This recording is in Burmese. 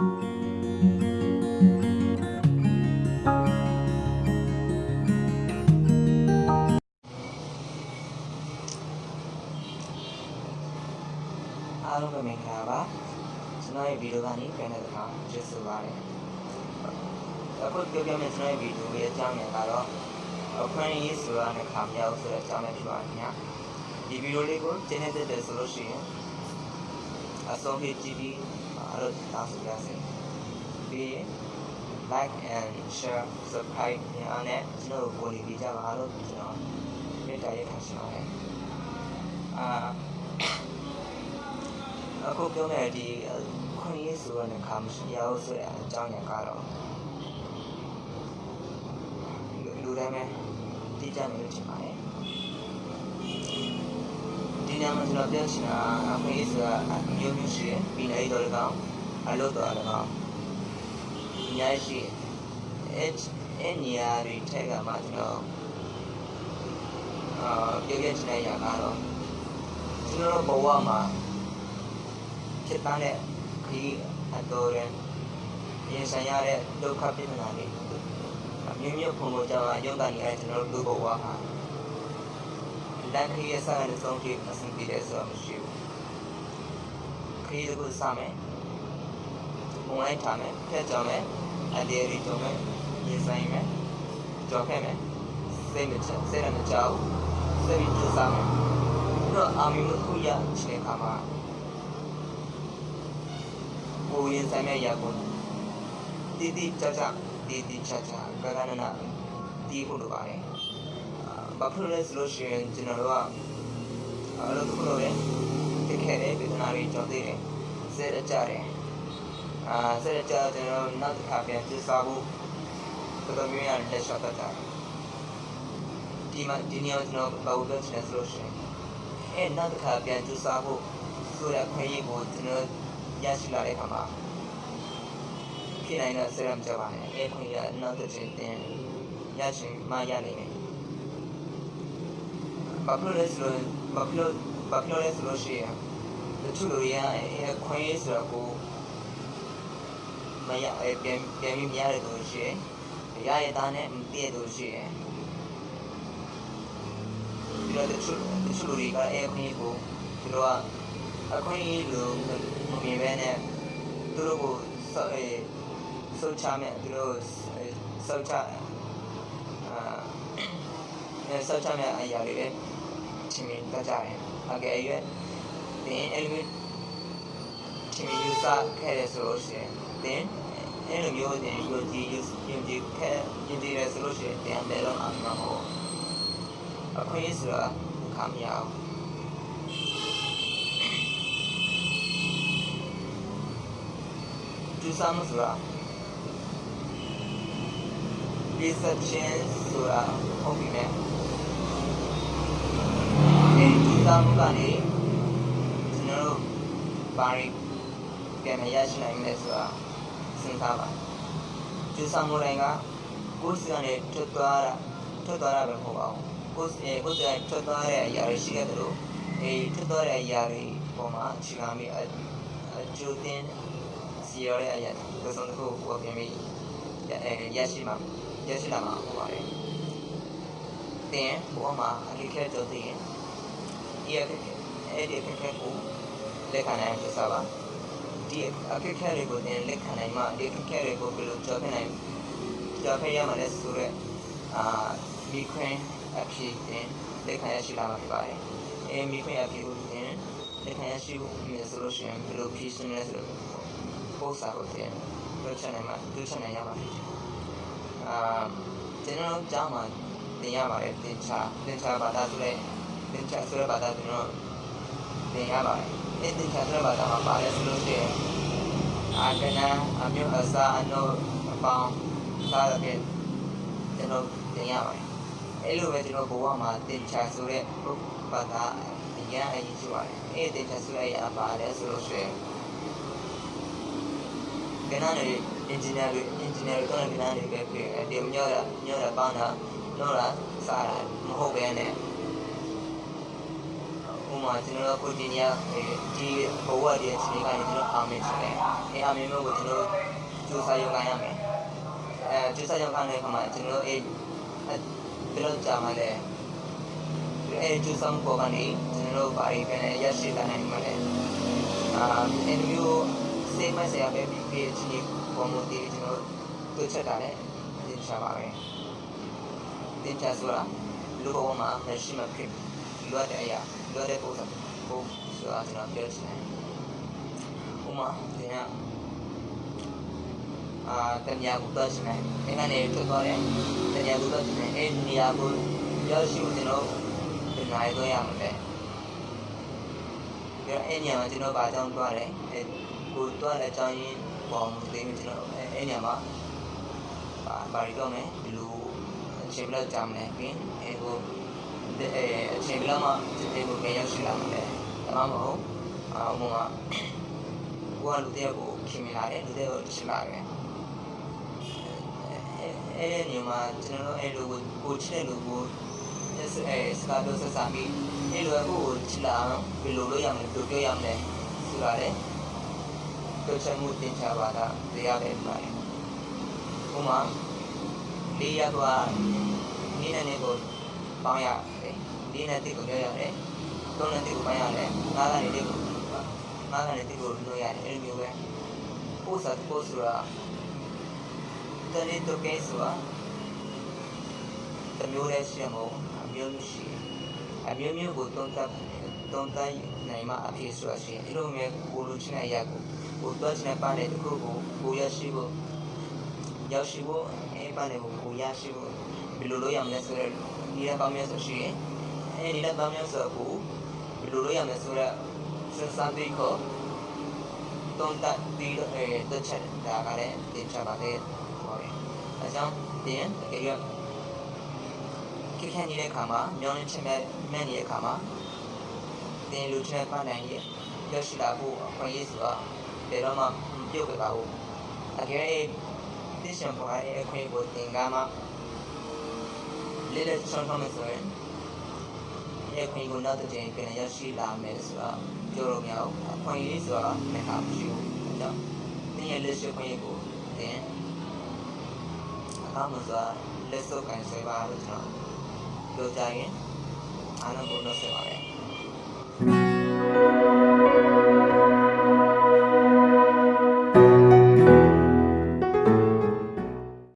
အားလုံးပဲမင်္ဂလာပါကျွန်တော်ရဲ့ဗီဒီယိုကနေပြန်တဲ့အခါကျေးဇူးပါတယ်အခုပြောပြမယ့်ကျွန်တော်ရဲ့ဗီဒီယိုရဲ့အကြောင်းအရာကတော့အခန်းရေးဆိုတာနဲ့ခါမြောက်ဆိုတဲ့အကြောင်းပဲဖြစ်ပါခင်ဗျာဒီဗီဒီယိုလေးကိုကျင်းနေတဲ့တဲ့ဆိုလို့ရှိရင် အဆုံးဖြတ်ကြည့်ပြီးအားလုံးတောင်းဆိုရစေပြီး like and share subscribe ညာနဲ့ကျွန်တော်ကိုဝင်ပြီးကြပါလို့ကျွန်တော်မေတ္တာရက်ထားရှင်ပါတယ်အာအခုပြောမယ့်ဒီခွန်ရေးဆိုတဲ့ခါမရှိရဘူးဆိုတဲ့အကြောင်းရကတော့လူတိုင်းပဲသိကြမယ်လို့ထင်ပါတယ် ဒီညမှာကျွန်တော်ပြောချင်တာခွန်ရေးဆိုတာမျိုးမျိုးရှိတယ်ပြီးနေတော့လည်းကောင်းအလုပ်တော့လည်းကောင်းအများကြီးရှိတယ်အဲအဲနေရာတွေထက်ကမှကျွန်တော်အာပြောပြချင်တဲ့အရာကတော့ကျွန်တော်ဘဝမှာဖြစ်သားတဲ့ခရီးအတော်ရင်ရင်ဆိုင်ရတဲ့ဒုက္ခပြဿနာတွေအမျိုးမျိုးပုံပေါ်ကြမှာရုပ်ကနေအဲကျွန်တော်တို့ဘဝမှာ လက်ခရီးရဲ့ဆိုင်တဲ့ဆုံးဖြတ်အဆင်ပြေတဲ့ဆိုတာမရှိဘူးခရီးတစ်ခုစမယ်ပုံလိုက်ထားမယ်ဖက်ကြောင်မယ်အတေရီကြောင်မယ်ရင်ဆိုင်မယ်ကြော်ခဲ့မယ်စိတ်မချစိတ်ရမကြောက်စိတ်ပြီးကြိုးစားမယ်တော့အာမီမခုရချင်ခါမှာကိုရင်ဆိုင်မဲ့ရာကိုတီတီချာချာတီတီချာချာကကနနာတီးဖို့လိုပါတယ် ဘာဖြစ်လဲဆိုလို့ရှိရင်ကျွန်တော်တို့ကအလုပ်တစ်ခုလုပ်တယ်တကယ်လည်းပြည်နာတွေကြောင်းသေးတယ်စဲကြတယ်အာစဲကြကျွန်တော်နောက်တစ်ခါပြန်ပြစားဖို့တော်တော်များများလက်လျှောက်တတ်တာဒီမှာဒီနေ့ကျွန်တော်ဘာလို့လဲဆိုလို့ရှိရင်အဲနောက်တစ်ခါပြန်ပြစားဖို့ဆိုရခွင့်ရကိုကျွန်တော်ရရှိလာတဲ့အခါမှာဖြစ်နိုင်တဲ့ဆရာမကြပါနဲ့အဲခွင့်ရနောက်တစ်ချိန်တင်ရရှိမှရနိုင်တယ် ဘာဖြစ်လို့လဲဆိုတော့ဘာဖြစ်လို့ဘာဖြစ်လို့လဲဆိုလို့ရှိရင်တချို့လူတွေကအဲခွင့်ရဆိုတော့ကိုမရအဲပြန်ပြန်ပြီးမရတဲ့သူရှိရင်ရရတဲ့နဲ့မတည့်တဲ့သူရှိရင်ဒီလိုတချို့တချို့လူတွေကအဲခွင့်ရကိုသူတို့ကအခွင့်အရေးလိုမမြင်ပဲနဲ့သူတို့ကိုစောအဲစောချမဲ့သူတို့စောချအာ အဲစောချမဲ့အရာတွေပဲချင်းမြင်တတ်ကြတယ်အကယ်၍ဒီအဲ့လိုချင်းမြင်ယူဆခဲ့ရဆိုလို့ရှိရင်တင်အဲ့လိုမျိုးတင်ယူကြည့်ယူယူကြည့်ခဲ့ယူကြည့်ရဆိုလို့ရှိရင်တင်အတယ်တော့အမှန်မဟုတ်အခွင့်အရေးဆိုတာခမရအောင်ကျူဆာမှုဆိုတာဒီဆက်ချင်းဆိုတာဟုတ်ပြီနဲ့ ဒီကျူဆာမှုကနေကျွန်တော်တို့ဘာတွေပြန်မရရှိနိုင်လဲဆိုတာစဉ်းစားပါကျူဆာမှုတိုင်းကကိုယ်စီကနေထွက်သွားတာထွက်သွားတာပဲမဟုတ်ပါဘူးကိုယ်စီကိုယ်စီကနေထွက်သွားတဲ့အရာတွေရှိခဲ့တယ်လို့အဲထွက်သွားတဲ့အရာတွေပေါ်မှာအခြေခံပြီးအကျိုးတင်စီရတဲ့အရာကိုစုံတစ်ခုကိုပြင်ပြီးအဲရရှိမှာရရှိလာမှာဟုတ်ပါတယ်။တင်ဘောမှာအခက်ခဲကြုံသိရင် ဒီအခက်ခဲအဲ့ဒီအခက်ခဲကိုလက်ခံနိုင်ဖြစ်စားပါဒီအခက်ခဲတွေကိုတင်လက်ခံနိုင်မှဒီအခက်ခဲတွေကိုဘယ်လိုကျော်ဖြတ်နိုင်ကျော်ဖြတ်ရမှာလဲဆိုတော့အာမိခွင်းအဖြစ်တင်လက်ခံရရှိလာမှာဖြစ်ပါတယ်။အဲမိခွင်းအဖြစ်ကိုတင်လက်ခံရရှိဖို့ဆိုလို့ရှိရင်ဘယ်လိုဖြည့်ရှင်လဲဆိုတော့ပို့စာကိုတင်လွှတ်ချက်နိုင်မှာလွှတ်ချက်နိုင်ရပါတယ်အာကျွန်တော်ကြားမှာတင်ရပါတယ်တင်ချတင်ချဘာသာဆိုတဲ့ တင်ချဆိုတဲ့ဘာသာကျွန်တော်တင်ရပါတယ်အဲတင်ချဆိုတဲ့ဘာသာမှာပါတယ်ဆိုလို့ရှိရင်အာကနာအမျိုးအစားအနိုအပေါင်းစားတဲ့ကျွန်တော်တင်ရပါတယ်အဲ့လိုပဲကျွန်တော်ဘဝမှာတင်ချဆိုတဲ့ဘာသာအရင်အရင်ရှိပါတယ်အဲတင်ချဆိုတဲ့အရာပါတယ်ဆိုလို့ရှိရင်ကနန်းတွေ engineer တွေ engineer တွေတော့ကနန်းတွေပဲဖြစ်အဲဒီညောတာညောတာပန်းတာတော့တာစားတာမဟုတ်ပဲနဲ့ဟို မှာကျွန်တော်တို့ကိုဒီနီယာဒီဘဝတည်းချိန်ကနေကျွန်တော်အာမင်ချင်တယ်အဲအာမင်မျိုးကိုကျွန်တော်ကြိုးစားရုံကန်ရမယ်အဲကြိုးစားရုံကန်တဲ့အခါမှာကျွန်တော်အဲဘယ်လိုကြာမှလဲအဲကြိုးစားမှုပေါ်ကနေကျွန်တော်တို့ဘာတွေပြန်ရရှိလာနိုင်မှာလဲအာအဲမျိုးစေမဆရာပဲပြီးပြီးချင်းပေါ်မူတည်ကျွန်တော်တို့ချက်တာလည်းသင်ချပါပဲသင်ချဆိုတာလူဘဝမှာမရှိမှဖြစ် လွတ်တဲ့အရာလွတ်တဲ့ပုံစံပုံဆိုတာကျွန်တော်ပြောချင်တယ်ဥမာဒီကအာတမယာကိုတော့ရှင်တယ်ဒီကနေထွက်သွားတယ်တမယာကိုတော့ရှင်တယ်အဲ့ဒီနေရာကိုရောက်ရှိဖို့ကျွန်တော်ဒီနိုင်တော့ရမှာပဲဒီအဲ့ညမှာကျွန်တော်ဗာကြောင်းသွားတယ်အဲ့ကိုသွားတဲ့အကြောင်းရင်းပေါ်မှုသိနေကျွန်တော်အဲ့ညမှာဗာဘာရီတော့မယ်ဒီလိုအချိန်ဘယ်လောက်ကြာမလဲပြီးအဲ့ကို အဲအချိန်ဘယ်လောက်မှဒီကိုပြန်ရောက်ရှိလာမှာလဲဒါမှမဟုတ်အာဥမာကိုကလူတယောက်ကိုခင်မိလာတယ်လူတယောက်ကိုချစ်လာတယ်အဲအဲ့ဒီညမှာကျွန်တော်အဲ့လိုကိုကိုချစ်တဲ့လူကိုအဲစကားပြောဆက်ဆံပြီးအဲ့လိုကိုချစ်လာအောင်ဘယ်လိုလုပ်ရမလဲဘယ်လိုပြောရမလဲဆိုတာလေပြောချင်မှုသင်ချပါတာတရားပဲပါတယ်ဥမာလေးရသွားနည်းနည်းကို ပေါင်းရတယ်လေးနဲ့တိတ်ကိုပြောရတယ်သုံးနဲ့တိတ်ကိုပေါင်းရတယ်ငါးကနေတိတ်ကိုငါးကနေတိတ်ကိုလို့ရတယ်အဲ့လိုမျိုးပဲပို့စားပို့ဆိုတာတနေ့တော့ကဲဆိုတာတမျိုးလေးရှိမို့အမျိုးမျိုးရှိအမျိုးမျိုးကိုသုံးသပ်သုံးသပ်နိုင်မှအဖြစ်ဆိုတာရှိအဲ့လိုမျိုးကိုလူချင်းတဲ့အရာကိုကိုတွက်ချင်တဲ့ပန်းတဲ့တစ်ခုကိုကိုရရှိဖို့ရောက်ရှိဖို့အဲ့ပန်းတွေကိုကိုရရှိဖို့ ဘယ်လိုလုပ်ရမလဲဆိုတော့ဒီရက်ပေါင်းများဆိုရှိရင်အဲဒီရက်ပေါင်းများဆိုကိုဘယ်လိုလုပ်ရမလဲဆိုတော့စဉ်းစားပြီးခေါ်တုံးတက်ပြီးတော့အဲတက်ချက်ဒါကလည်းတင်ချပါတယ်ဟောတယ်အဲကြောင့်တင်တကယ်ရခိခန့်နေတဲ့ခါမှာမြောင်းနေချက်မဲ့မဲ့နေတဲ့ခါမှာတင်လူချင်းပန်းနိုင်ရဲ့ရောက်ရှိလာဖို့အခွင့်အရေးဆိုတာဘယ်တော့မှပြုတ်ပြပါဘူးတကယ်သိရှင်ပေါ်ရဲ့အခွင့်ကိုတင်ကားမှာ လေးလေးချောင်းချောင်းနဲ့ဆိုရင်ရဲ့ခွင့်ကိုနောက်တစ်ကြိမ်ပြန်ရရှိလာမယ်ဆိုတော့ပြောလို့မရဘူးအခွင့်အရေးဆိုတော့မဟာမရှိဘူးအဲကြောင့်တင်းရဲ့လက်ရှိခွင့်ကိုတင်အကောင်းလို့ဆိုတာလက်စုပ်ကန်ဆွဲပါလို့ကျွန်တော်ပြောကြရင်အားလုံးကိုတော့ဆက်ပါပဲ